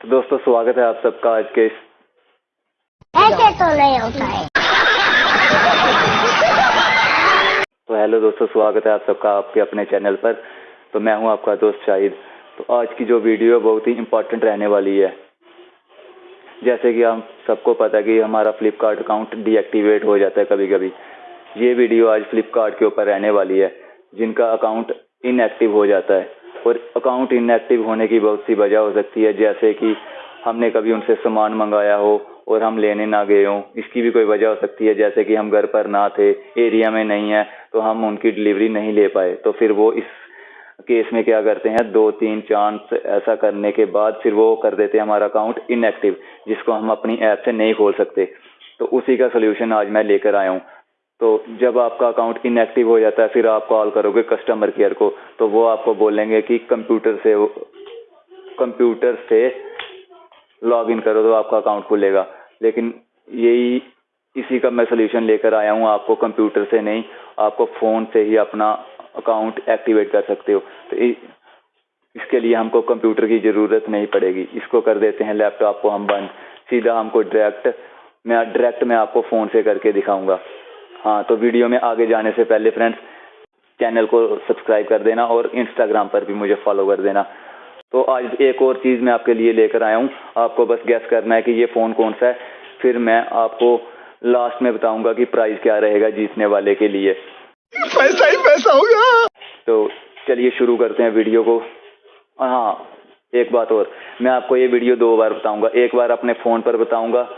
तो दोस्तों स्वागत है आप सबका आज के इस ऐसे तो नहीं होता है। तो हेलो दोस्तों स्वागत है आप सबका आपके अपने चैनल पर। तो मैं हूँ आपका दोस्त शाहिद। तो आज की जो वीडियो है बहुत ही इम्पोर्टेंट रहने वाली है। जैसे कि हम सबको पता है कि हमारा फ्लिपकार्ट अकाउंट डीएक्टिवेट हो जाता है कभी कभी ये वीडियो आज फ्लिपकार्ट के ऊपर रहने वाली है जिनका अकाउंट इनएक्टिव हो जाता है। और अकाउंट इनएक्टिव होने की बहुत सी वजह हो सकती है, जैसे कि हमने कभी उनसे सामान मंगाया हो और हम लेने ना गए हों। इसकी भी कोई वजह हो सकती है, जैसे कि हम घर पर ना थे एरिया में नहीं है तो हम उनकी डिलीवरी नहीं ले पाए। तो फिर वो इस केस में क्या करते हैं? दो, तीन चांस ऐसा करने के बाद फिर वो कर देते हैं हमारा अकाउंट इनएक्टिव जिसको हम अपनी ऐप से नहीं खोल सकते। तो उसी का सोल्यूशन आज मैं लेकर आया हूँ। तो जब आपका अकाउंट इनएक्टिव हो जाता है, फिर आप कॉल करोगे कस्टमर केयर को तो वो आपको बोलेंगे कि कंप्यूटर से कंप्यूटर से लॉग इन करो तो आपका अकाउंट खुलेगा। लेकिन यही, इसी का मैं सोल्यूशन लेकर आया हूँ, आपको कंप्यूटर से नहीं, आपको फ़ोन से ही अपना अकाउंट एक्टिवेट कर सकते हो। तो इसके लिए हमको कंप्यूटर की ज़रूरत नहीं पड़ेगी। इसको कर देते हैं लैपटॉप को हम बंद। सीधा हमको डायरेक्ट मैं डायरेक्ट मैं आपको फ़ोन से करके दिखाऊँगा। हाँ तो वीडियो में आगे जाने से पहले फ्रेंड्स चैनल को सब्सक्राइब कर देना और इंस्टाग्राम पर भी मुझे फॉलो कर देना। तो आज एक और चीज़ मैं आपके लिए लेकर आया हूँ। आपको बस गैस करना है कि ये फ़ोन कौन सा है। फिर मैं आपको लास्ट में बताऊँगा कि प्राइस क्या रहेगा जीतने वाले के लिए। पैसा ही पैसा होगा तो चलिए शुरू करते हैं वीडियो को। हाँ एक बात और। मैं आपको ये वीडियो दो बार बताऊँगा। एक बार अपने फ़ोन पर बताऊँगा।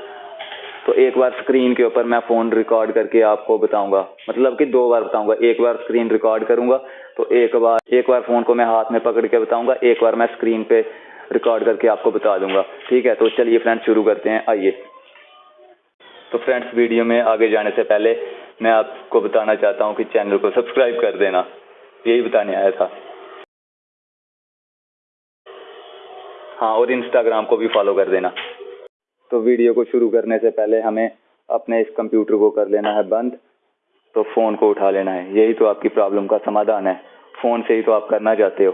तो एक बार स्क्रीन के ऊपर मैं फ़ोन रिकॉर्ड करके आपको बताऊँगा। मतलब कि दो बार बताऊँगा। एक बार स्क्रीन रिकॉर्ड करूँगा तो एक बार एक बार फ़ोन को मैं हाथ में पकड़ के बताऊँगा, एक बार मैं स्क्रीन पे रिकॉर्ड करके आपको बता दूँगा। ठीक है? तो चलिए फ्रेंड्स शुरू करते हैं। आइए। तो फ्रेंड्स वीडियो में आगे जाने से पहले मैं आपको बताना चाहता हूँ कि चैनल को सब्सक्राइब कर देना। यही बताने आया था। हाँ और इंस्टाग्राम को भी फॉलो कर देना। तो वीडियो को शुरू करने से पहले हमें अपने इस कंप्यूटर को कर लेना है बंद तो फ़ोन को उठा लेना है। यही तो आपकी प्रॉब्लम का समाधान है। फ़ोन से ही तो आप करना चाहते हो।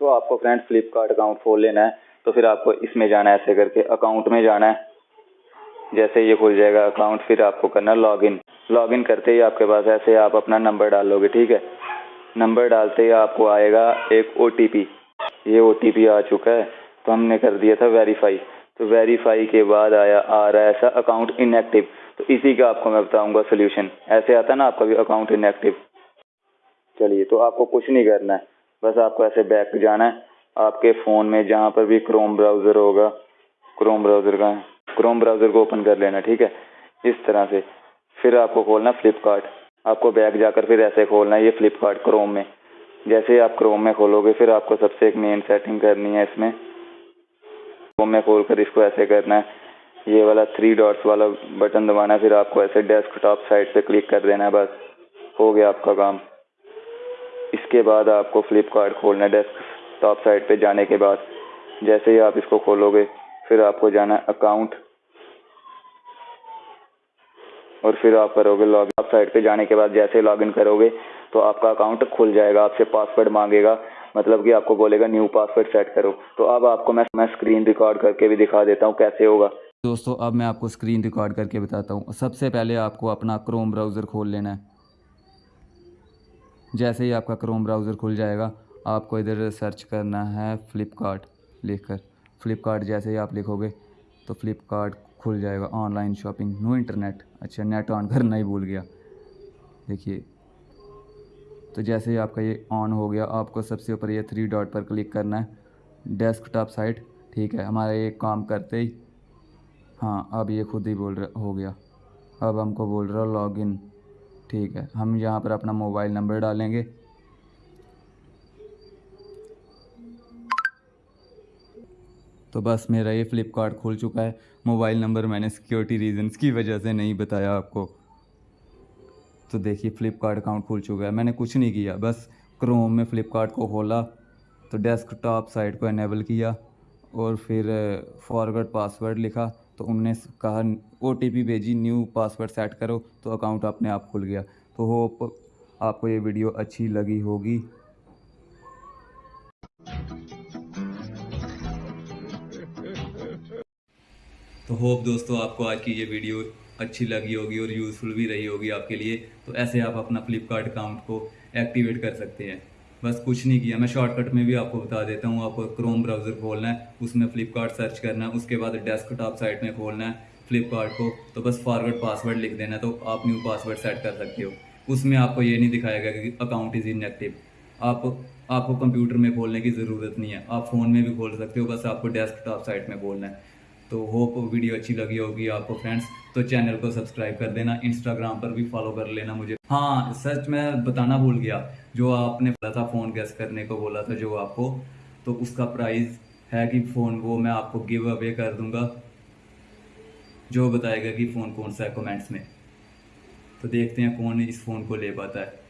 तो आपको फ्रेंड फ्लिपकार्ट अकाउंट खोल लेना है। तो फिर आपको इसमें जाना है, ऐसे करके अकाउंट में जाना है। जैसे ये खुल जाएगा अकाउंट, फिर आपको करना लॉगिन। लॉगिन करते ही आपके पास ऐसे आप अपना नंबर डालोगे ठीक है? नंबर डालते ही आपको आएगा एक ओटीपी। ये ओटीपी आ चुका है तो हमने कर दिया था वेरीफाई। तो वेरीफाई के बाद आया, आ रहा है ऐसा अकाउंट इनएक्टिव तो इसी का आपको मैं बताऊँगा सोल्यूशन ऐसे आता ना आपका भी अकाउंट इनएक्टिव चलिए तो आपको कुछ नहीं करना है। बस आपको ऐसे बैक जाना है। आपके फ़ोन में जहाँ पर भी क्रोम ब्राउज़र होगा क्रोम ब्राउज़र का क्रोम ब्राउज़र को ओपन कर लेना, ठीक है? इस तरह से। फिर आपको खोलना फ्लिपकार्ट आपको बैग जाकर फिर ऐसे खोलना है ये फ्लिपकार्ट क्रोम में। जैसे ही आप क्रोम में खोलोगे, फिर आपको सबसे एक मेन सेटिंग करनी है इसमें। क्रोम में खोल कर इसको ऐसे करना है। ये वाला थ्री डॉट्स वाला बटन दबाना है, फिर आपको ऐसे डेस्कटॉप साइड पे क्लिक कर देना है बस। हो गया आपका काम। इसके बाद आपको फ्लिपकार्ट खोलना है डेस्कटॉप साइड पे जाने के बाद। जैसे ही आप इसको खोलोगे, फिर आपको जाना अकाउंट और फिर आप करोगे लॉग आप साइट पे जाने के बाद जैसे लॉगिन करोगे तो आपका अकाउंट खुल जाएगा, आपसे पासवर्ड मांगेगा। मतलब कि आपको बोलेगा, न्यू पासवर्ड सेट करो। तो अब आपको मैं मैं स्क्रीन रिकॉर्ड करके भी दिखा देता हूँ कैसे होगा। दोस्तों, अब मैं आपको स्क्रीन रिकॉर्ड करके बताता हूँ। सबसे पहले आपको अपना क्रोम ब्राउज़र खोल लेना है। जैसे ही आपका क्रोम ब्राउज़र खुल जाएगा, आपको इधर सर्च करना है फ़्लिपकार्ट लिख कर फ़्लिपकार्ट जैसे ही आप लिखोगे तो फ़्लिपकार्ट खुल जाएगा। ऑनलाइन शॉपिंग नो इंटरनेट अच्छा नेट ऑन करना ही भूल गया। देखिए तो जैसे ही आपका ये ऑन हो गया, आपको सबसे ऊपर ये थ्री डॉट पर क्लिक करना है। डेस्कटॉप साइट ठीक है, हमारा ये काम करते ही हाँ अब ये खुद ही बोल रहा, हो गया। अब हमको बोल रहा लॉगिन ठीक है। हम यहाँ पर अपना मोबाइल नंबर डालेंगे। तो बस मेरा ये फ़्लिपकार्ट खुल चुका है। मोबाइल नंबर मैंने सिक्योरिटी रीजंस की वजह से नहीं बताया आपको। तो देखिए फ़्लिपकार्ट अकाउंट खुल चुका है। मैंने कुछ नहीं किया, बस क्रोम में फ़्लिपकार्ट को खोला तो डेस्कटॉप साइट को इनेबल किया और फिर फॉरवर्ड पासवर्ड लिखा तो उनने कहा ओटीपी भेजी न्यू पासवर्ड सेट करो तो अकाउंट अपने आप खुल गया। तो होप आपको ये वीडियो अच्छी लगी होगी। तो होप दोस्तों आपको आज की ये वीडियो अच्छी लगी होगी और यूज़फुल भी रही होगी आपके लिए। तो ऐसे आप अपना फ्लिपकार्ट अकाउंट को एक्टिवेट कर सकते हैं। बस कुछ नहीं किया। मैं शॉर्टकट में भी आपको बता देता हूँ, आपको क्रोम ब्राउज़र खोलना है, उसमें फ्लिपकार्ट सर्च करना है, उसके बाद डेस्कटॉप साइट में खोलना है फ्लिपकार्ट को। तो बस फॉरवर्ड पासवर्ड लिख देना तो आप न्यू पासवर्ड सेट कर सकते हो। उसमें आपको ये नहीं दिखाएगा कि अकाउंट इज़ इनएक्टिव आप, आपको कंप्यूटर में खोलने की ज़रूरत नहीं है। आप फ़ोन में भी खोल सकते हो, बस आपको डेस्कटॉप साइट में खोलना है। तो होप वीडियो अच्छी लगी होगी आपको फ्रेंड्स तो चैनल को सब्सक्राइब कर देना इंस्टाग्राम पर भी फॉलो कर लेना मुझे। हाँ सच मैं बताना भूल गया, जो आपने बोला था फ़ोन गैस करने को बोला था जो आपको तो उसका प्राइस है कि फ़ोन वो मैं आपको गिव अवे कर दूँगा। जो बताएगा कि फ़ोन कौन सा है कमेंट्स में। तो देखते हैं कौन इस फ़ोन को ले पाता है।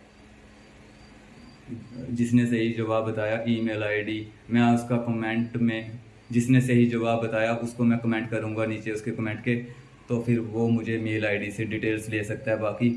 जिसने सही जवाब बताया ईमेल आईडी मैं उसका कमेंट में जिसने सही जवाब बताया, उसको मैं कमेंट करूँगा नीचे उसके कमेंट के तो फिर वो मुझे मेल आईडी से डिटेल्स ले सकता है, बाकी